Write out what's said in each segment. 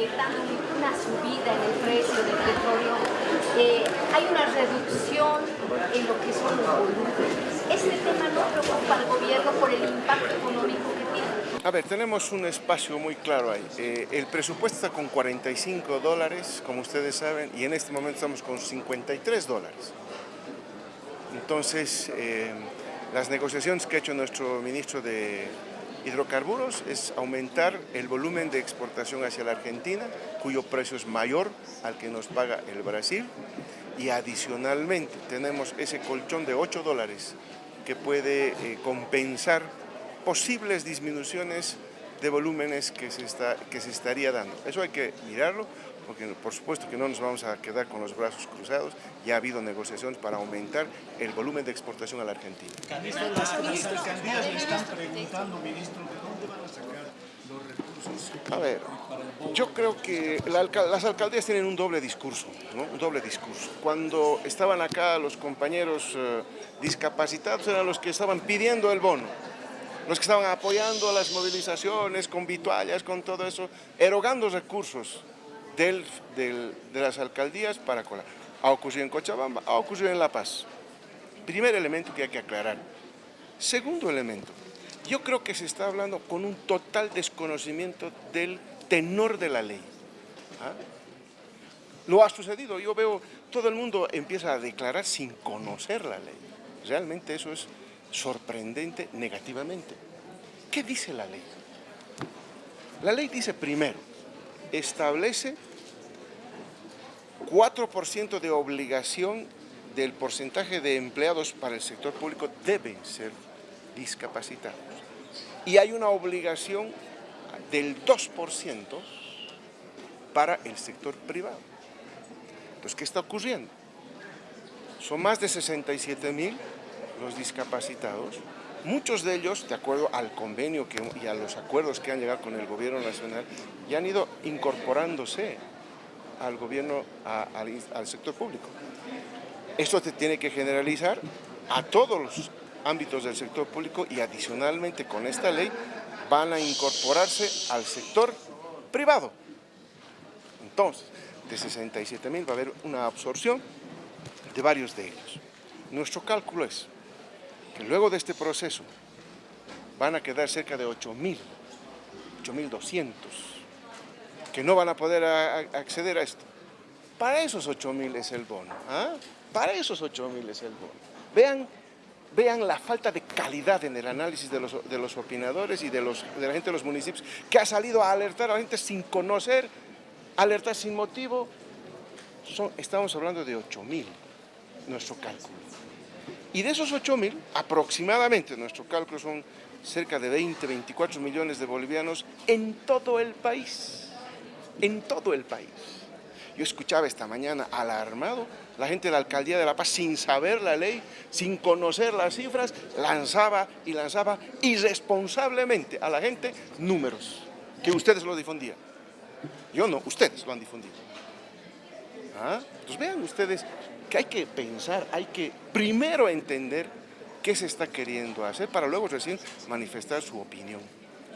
proyectando una subida en el precio del petróleo, eh, hay una reducción en lo que son los volúmenes. ¿Este tema no preocupa al gobierno por el impacto económico que tiene? A ver, tenemos un espacio muy claro ahí. Eh, el presupuesto está con 45 dólares, como ustedes saben, y en este momento estamos con 53 dólares. Entonces, eh, las negociaciones que ha hecho nuestro ministro de hidrocarburos es aumentar el volumen de exportación hacia la Argentina, cuyo precio es mayor al que nos paga el Brasil, y adicionalmente tenemos ese colchón de 8 dólares que puede eh, compensar posibles disminuciones de volúmenes que se, está, que se estaría dando. Eso hay que mirarlo, porque por supuesto que no nos vamos a quedar con los brazos cruzados, ya ha habido negociaciones para aumentar el volumen de exportación a la Argentina. Las, alcaldías le están preguntando, ministro, ¿de dónde van a sacar los recursos? A ver, yo creo que las alcaldías tienen un doble discurso, ¿no? un doble discurso. Cuando estaban acá los compañeros eh, discapacitados eran los que estaban pidiendo el bono los que estaban apoyando las movilizaciones con vituallas, con todo eso, erogando recursos del, de las alcaldías para colar. Ha ocurrido en Cochabamba, ha ocurrido en La Paz. Primer elemento que hay que aclarar. Segundo elemento, yo creo que se está hablando con un total desconocimiento del tenor de la ley. ¿Ah? Lo ha sucedido, yo veo, todo el mundo empieza a declarar sin conocer la ley. Realmente eso es sorprendente negativamente. ¿Qué dice la ley? La ley dice primero, establece 4% de obligación del porcentaje de empleados para el sector público deben ser discapacitados. Y hay una obligación del 2% para el sector privado. Entonces, ¿qué está ocurriendo? Son más de 67 mil los discapacitados, muchos de ellos, de acuerdo al convenio y a los acuerdos que han llegado con el gobierno nacional, ya han ido incorporándose al gobierno, al, sector público. Esto se tiene que generalizar a todos los ámbitos del sector público y adicionalmente con esta ley van a incorporarse al sector privado. Entonces, de 67 mil va a haber una absorción de varios de ellos. Nuestro cálculo es que luego de este proceso van a quedar cerca de 8 mil, 8.200 que no van a poder acceder a esto. Para esos 8 mil es el bono, ¿ah? para esos 8 mil es el bono. Vean, vean la falta de calidad en el análisis de los, de los opinadores y de, los, de la gente de los municipios que ha salido a alertar a la gente sin conocer, alertar sin motivo. Estamos hablando de 8 mil, nuestro cálculo. Y de esos 8 mil, aproximadamente, nuestro cálculo son cerca de 20, 24 millones de bolivianos en todo el país en todo el país. Yo escuchaba esta mañana alarmado la gente de la Alcaldía de La Paz sin saber la ley, sin conocer las cifras, lanzaba y lanzaba irresponsablemente a la gente números que ustedes lo difundían. Yo no, ustedes lo han difundido. ¿Ah? Entonces vean ustedes que hay que pensar, hay que primero entender qué se está queriendo hacer para luego recién manifestar su opinión.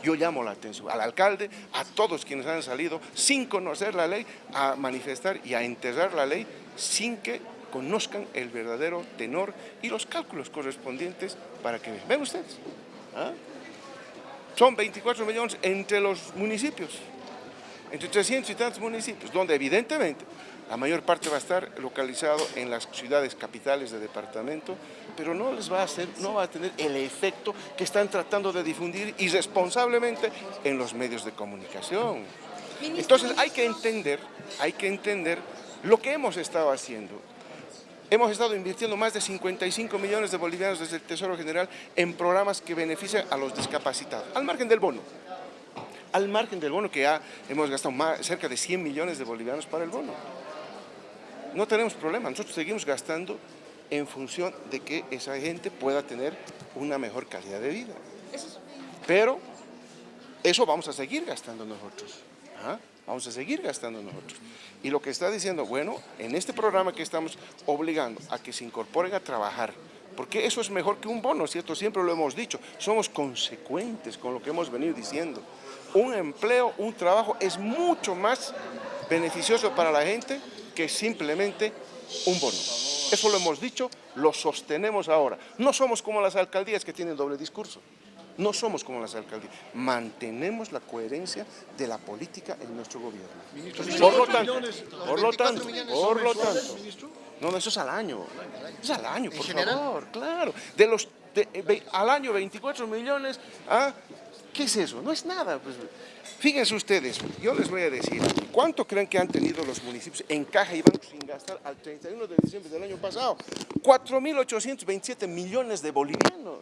Yo llamo la atención al alcalde, a todos quienes han salido sin conocer la ley, a manifestar y a enterrar la ley sin que conozcan el verdadero tenor y los cálculos correspondientes para que vean. ¿Ven ustedes? ¿Ah? Son 24 millones entre los municipios, entre 300 y tantos municipios, donde evidentemente la mayor parte va a estar localizado en las ciudades capitales de departamento, pero no les va a hacer, no va a tener el efecto que están tratando de difundir irresponsablemente en los medios de comunicación. Entonces hay que entender, hay que entender lo que hemos estado haciendo. Hemos estado invirtiendo más de 55 millones de bolivianos desde el Tesoro General en programas que benefician a los discapacitados, al margen del bono. Al margen del bono, que ya hemos gastado cerca de 100 millones de bolivianos para el bono no tenemos problema, nosotros seguimos gastando en función de que esa gente pueda tener una mejor calidad de vida. Pero eso vamos a seguir gastando nosotros. ¿ah? Vamos a seguir gastando nosotros. Y lo que está diciendo, bueno, en este programa que estamos obligando a que se incorporen a trabajar porque eso es mejor que un bono, ¿cierto? Siempre lo hemos dicho, somos consecuentes con lo que hemos venido diciendo. Un empleo, un trabajo es mucho más beneficioso para la gente que simplemente un bono. Eso lo hemos dicho, lo sostenemos ahora. No somos como las alcaldías que tienen doble discurso. No somos como las alcaldías. Mantenemos la coherencia de la política en nuestro gobierno. Por lo tanto, por lo tanto, por lo tanto. No, no, eso es al año. Es al año, por favor, claro. De los, de, al año 24 millones, ¿ah? ¿Qué es eso? No es nada. Pues, fíjense ustedes, yo les voy a decir, ¿cuánto creen que han tenido los municipios en caja y bancos sin gastar al 31 de diciembre del año pasado? 4.827 millones de bolivianos.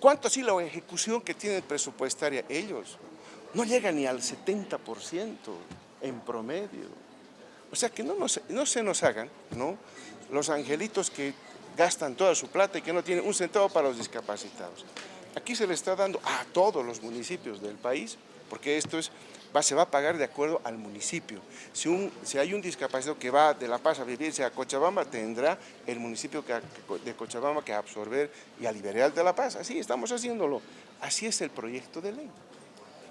¿Cuánto así la ejecución que tienen presupuestaria ellos? No llega ni al 70% en promedio. O sea, que no, no se nos hagan ¿no? los angelitos que gastan toda su plata y que no tienen un centavo para los discapacitados. Aquí se le está dando a todos los municipios del país, porque esto es, se va a pagar de acuerdo al municipio. Si, un, si hay un discapacitado que va de La Paz a vivirse a Cochabamba, tendrá el municipio de Cochabamba que absorber y a liberar de La Paz. Así estamos haciéndolo. Así es el proyecto de ley.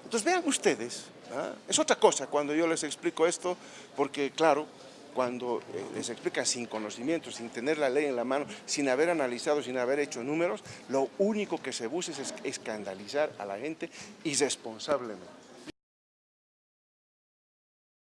Entonces vean ustedes, ¿ah? es otra cosa cuando yo les explico esto, porque claro, cuando eh, les explica sin conocimiento, sin tener la ley en la mano, sin haber analizado, sin haber hecho números, lo único que se busca es escandalizar a la gente irresponsablemente.